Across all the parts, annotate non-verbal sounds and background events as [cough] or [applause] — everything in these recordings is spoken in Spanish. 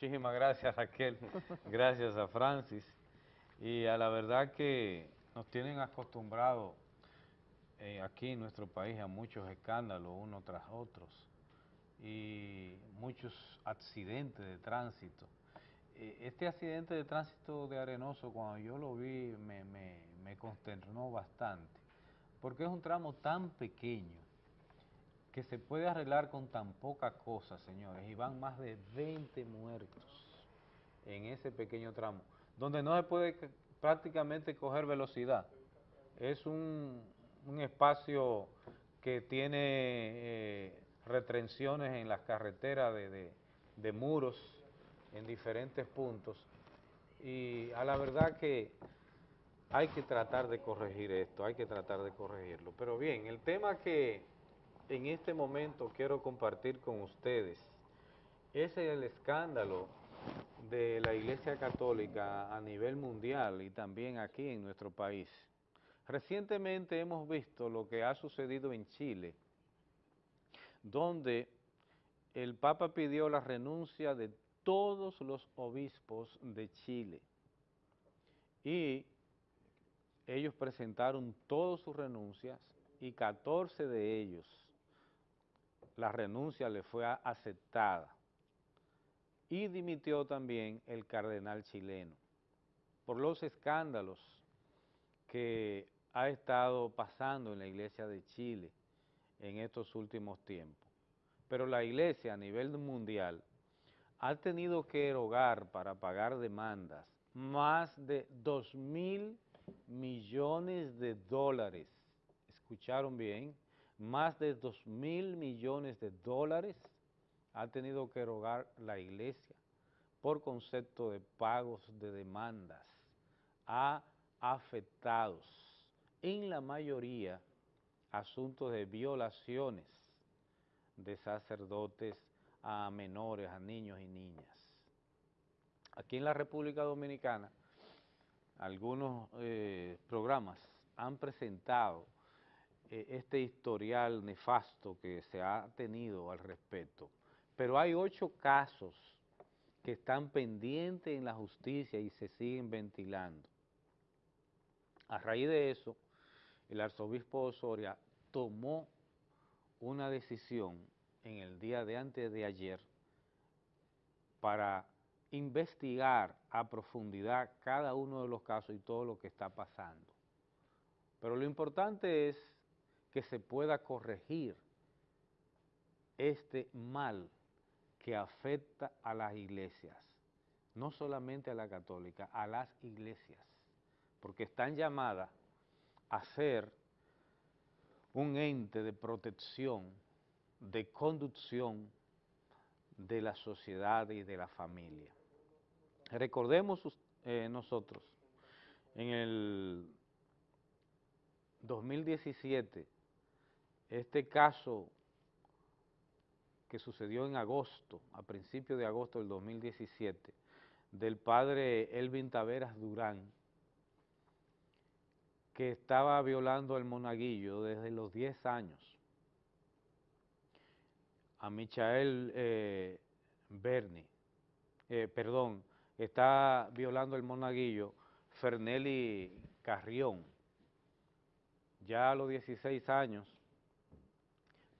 Muchísimas gracias Raquel, [laughs] gracias a Francis y a la verdad que nos tienen acostumbrados eh, aquí en nuestro país a muchos escándalos uno tras otros y muchos accidentes de tránsito. Eh, este accidente de tránsito de Arenoso, cuando yo lo vi, me, me consternó bastante, porque es un tramo tan pequeño que se puede arreglar con tan poca cosa, señores, y van más de 20 muertos en ese pequeño tramo, donde no se puede prácticamente coger velocidad. Es un, espacio que tiene eh, retenciones en las carreteras de, muros en diferentes puntos y a la verdad que hay que tratar de corregir esto, hay que tratar de corregirlo. Pero bien, el tema que en este momento quiero compartir con ustedes es el escándalo de la Iglesia Católica a nivel mundial y también aquí en nuestro país. Recientemente hemos visto lo que ha sucedido en Chile, donde el Papa pidió la renuncia de todos los obispos de Chile y ellos presentaron todas sus renuncias y 14 de ellos la renuncia le fue aceptada y dimitió también el cardenal chileno por los escándalos que ha estado pasando en la iglesia de Chile en estos últimos tiempos. Pero la iglesia a nivel mundial ha tenido que erogar para pagar demandas más de 2 mil millones de dólares. ¿Escucharon bien? Más de 2 mil millones de dólares ha tenido que erogar la iglesia por concepto de pagos de demandas a afectados, en la mayoría asuntos de violaciones de sacerdotes a menores, a niños y niñas. Aquí en la República Dominicana, algunos eh, programas han presentado eh, este historial nefasto que se ha tenido al respecto pero hay ocho casos que están pendientes en la justicia y se siguen ventilando. A raíz de eso, el arzobispo Osoria tomó una decisión en el día de antes de ayer para investigar a profundidad cada uno de los casos y todo lo que está pasando. Pero lo importante es que se pueda corregir este mal que afecta a las iglesias, no solamente a la católica, a las iglesias, porque están llamadas a ser un ente de protección, de conducción de la sociedad y de la familia. Recordemos eh, nosotros, en el 2017, este caso que sucedió en agosto, a principios de agosto del 2017, del padre Elvin Taveras Durán, que estaba violando al monaguillo desde los 10 años, a Michael eh, Berni, eh, perdón, está violando el monaguillo Fernelli Carrión, ya a los 16 años,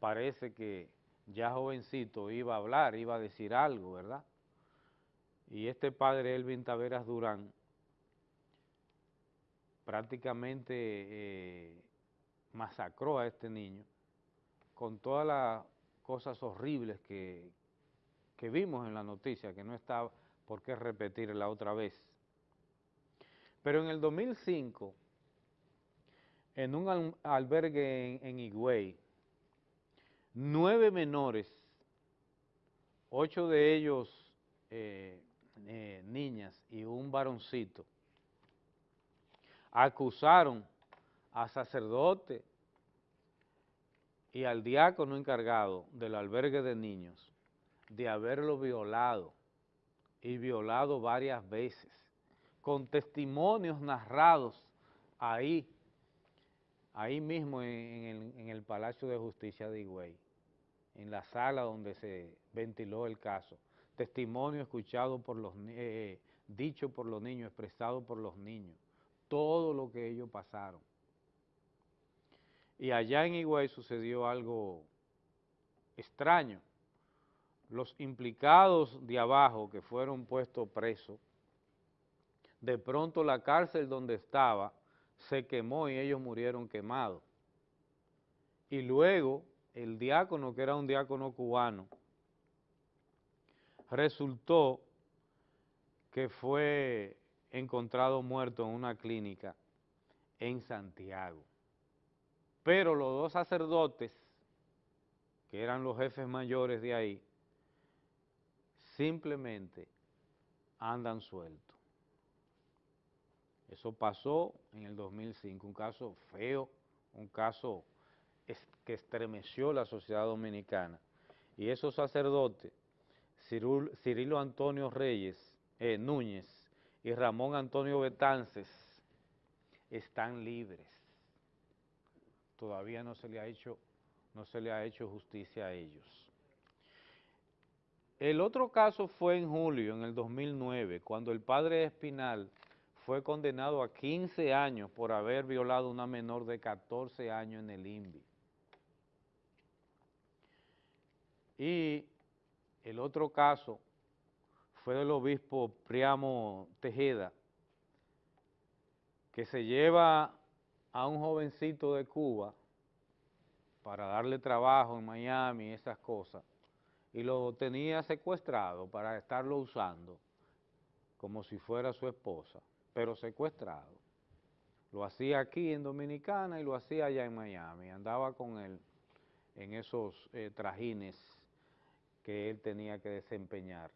parece que ya jovencito, iba a hablar, iba a decir algo, ¿verdad? Y este padre, Elvin Taveras Durán, prácticamente eh, masacró a este niño con todas las cosas horribles que, que vimos en la noticia, que no está por qué repetirla otra vez. Pero en el 2005, en un albergue en, en Higüey, nueve menores, ocho de ellos eh, eh, niñas y un varoncito, acusaron a sacerdote y al diácono encargado del albergue de niños de haberlo violado y violado varias veces, con testimonios narrados ahí ahí mismo en, el, Palacio de Justicia de Higüey, en la sala donde se ventiló el caso, testimonio escuchado por los, eh, dicho por los niños, expresado por los niños, todo lo que ellos pasaron. Y allá en Higüey sucedió algo extraño. Los implicados de abajo que fueron puestos presos, de pronto la cárcel donde estaba se quemó y ellos murieron quemados. Y luego el diácono, que era un diácono cubano, resultó que fue encontrado muerto en una clínica en Santiago. Pero los dos sacerdotes, que eran los jefes mayores de ahí, simplemente andan sueltos. Eso pasó en el 2005, un caso feo, un caso que estremeció la sociedad dominicana. Y esos sacerdotes, Cirilo Antonio Reyes, eh, Núñez y Ramón Antonio Betances, están libres. Todavía no se le ha hecho, no se le ha hecho justicia a ellos. El otro caso fue en julio, en el 2009, cuando el padre Espinal fue condenado a 15 años por haber violado a una menor de 14 años en el INVI. Y el otro caso fue del obispo Priamo Tejeda, que se lleva a un jovencito de Cuba para darle trabajo en Miami y esas cosas, y lo tenía secuestrado para estarlo usando como si fuera su esposa, pero secuestrado. Lo hacía aquí en Dominicana y lo hacía allá en Miami, andaba con él en esos eh, trajines que él tenía que desempeñar.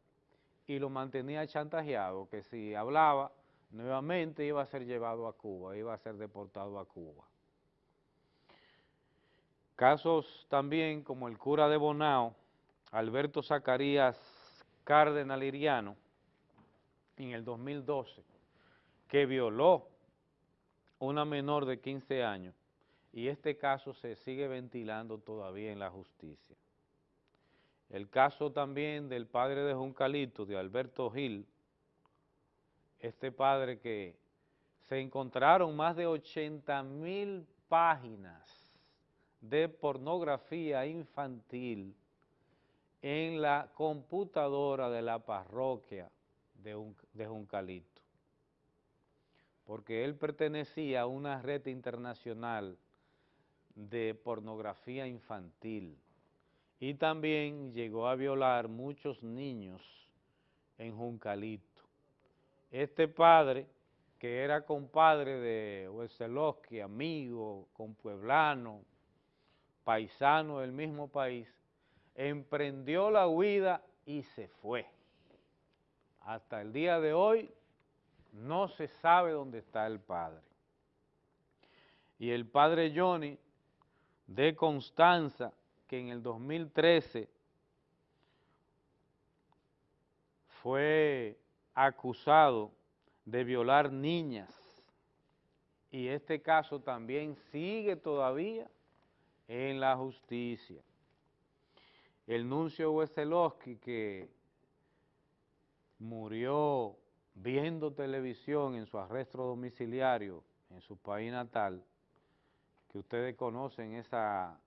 Y lo mantenía chantajeado, que si hablaba, nuevamente iba a ser llevado a Cuba, iba a ser deportado a Cuba. Casos también como el cura de Bonao, Alberto Zacarías Cárdenas Liriano, en el 2012, que violó una menor de 15 años, y este caso se sigue ventilando todavía en la justicia. El caso también del padre de Juncalito, de Alberto Gil, este padre que se encontraron más de 80 mil páginas de pornografía infantil en la computadora de la parroquia de, Juncalito, porque él pertenecía a una red internacional de pornografía infantil y también llegó a violar muchos niños en Juncalito. Este padre, que era compadre de Weselowski, amigo, compueblano, paisano del mismo país, emprendió la huida y se fue. Hasta el día de hoy no se sabe dónde está el padre. Y el padre Johnny de Constanza, que en el 2013 fue acusado de violar niñas y este caso también sigue todavía en la justicia. El nuncio Weselowski que murió viendo televisión en su arresto domiciliario en su país natal, que ustedes conocen esa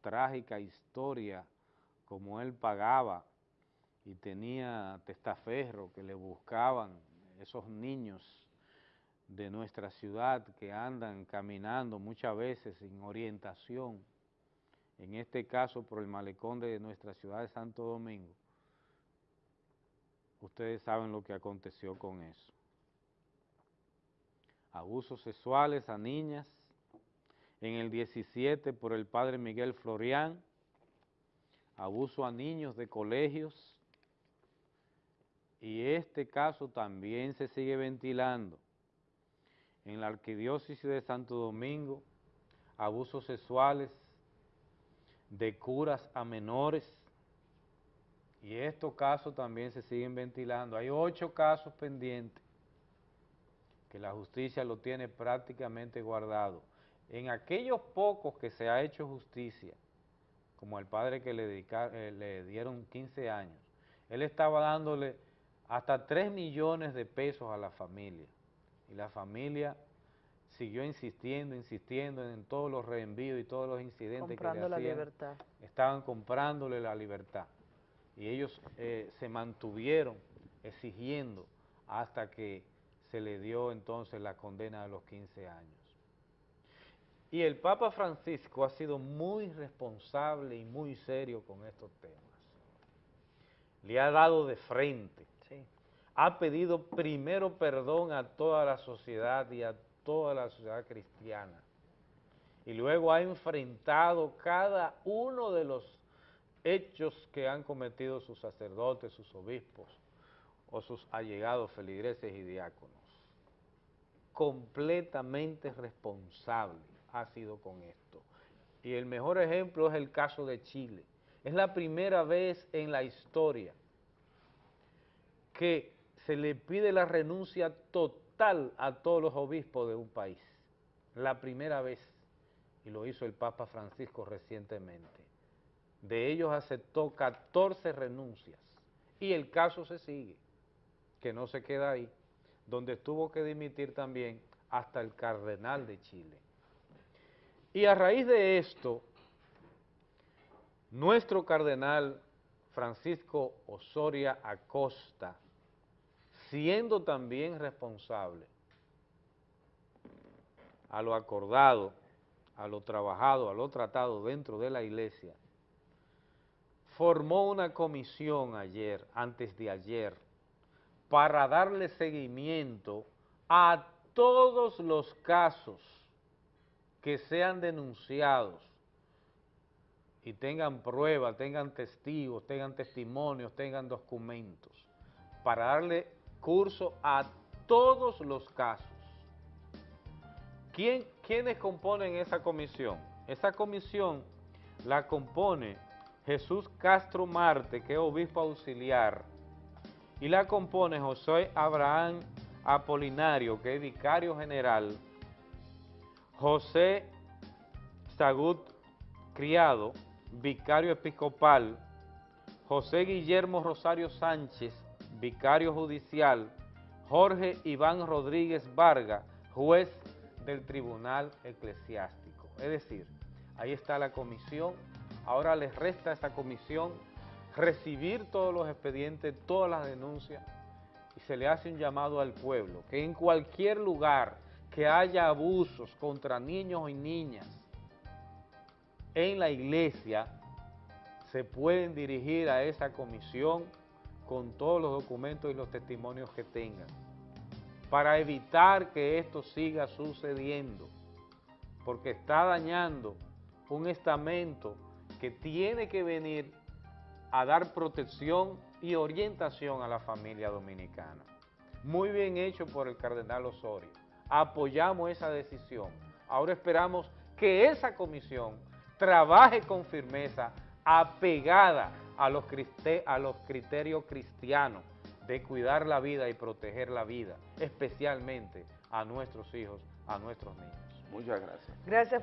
trágica historia, como él pagaba y tenía testaferro que le buscaban esos niños de nuestra ciudad que andan caminando muchas veces sin orientación, en este caso por el malecón de nuestra ciudad de Santo Domingo. Ustedes saben lo que aconteció con eso. Abusos sexuales a niñas, en el 17 por el padre Miguel Florián, abuso a niños de colegios, y este caso también se sigue ventilando. En la arquidiócesis de Santo Domingo, abusos sexuales de curas a menores, y estos casos también se siguen ventilando. Hay ocho casos pendientes que la justicia lo tiene prácticamente guardado en aquellos pocos que se ha hecho justicia, como el padre que le, eh, le dieron 15 años, él estaba dándole hasta 3 millones de pesos a la familia. Y la familia siguió insistiendo, insistiendo en todos los reenvíos y todos los incidentes que le hacían. la libertad. Estaban comprándole la libertad. Y ellos eh, se mantuvieron exigiendo hasta que se le dio entonces la condena de los 15 años. Y el Papa Francisco ha sido muy responsable y muy serio con estos temas. Le ha dado de frente. Ha pedido primero perdón a toda la sociedad y a toda la sociedad cristiana. Y luego ha enfrentado cada uno de los hechos que han cometido sus sacerdotes, sus obispos o sus allegados feligreses y diáconos. Completamente responsable ha sido con esto. Y el mejor ejemplo es el caso de Chile. Es la primera vez en la historia que se le pide la renuncia total a todos los obispos de un país. La primera vez, y lo hizo el Papa Francisco recientemente. De ellos aceptó 14 renuncias y el caso se sigue, que no se queda ahí, donde tuvo que dimitir también hasta el cardenal de Chile. Y a raíz de esto, nuestro cardenal Francisco Osoria Acosta, siendo también responsable a lo acordado, a lo trabajado, a lo tratado dentro de la iglesia, formó una comisión ayer, antes de ayer, para darle seguimiento a todos los casos que sean denunciados y tengan pruebas, tengan testigos, tengan testimonios, tengan documentos, para darle curso a todos los casos. ¿Quién, ¿Quiénes componen esa comisión? Esa comisión la compone Jesús Castro Marte, que es obispo auxiliar, y la compone José Abraham Apolinario, que es vicario general, José Sagut Criado, vicario episcopal, José Guillermo Rosario Sánchez, vicario judicial, Jorge Iván Rodríguez Vargas, juez del Tribunal Eclesiástico. Es decir, ahí está la comisión, ahora les resta a esta comisión recibir todos los expedientes, todas las denuncias, y se le hace un llamado al pueblo, que en cualquier lugar que haya abusos contra niños y niñas en la iglesia, se pueden dirigir a esa comisión con todos los documentos y los testimonios que tengan, para evitar que esto siga sucediendo, porque está dañando un estamento que tiene que venir a dar protección y orientación a la familia dominicana. Muy bien hecho por el cardenal Osorio apoyamos esa decisión. Ahora esperamos que esa comisión trabaje con firmeza apegada a los, a los criterios cristianos de cuidar la vida y proteger la vida, especialmente a nuestros hijos, a nuestros niños. Muchas gracias. Gracias.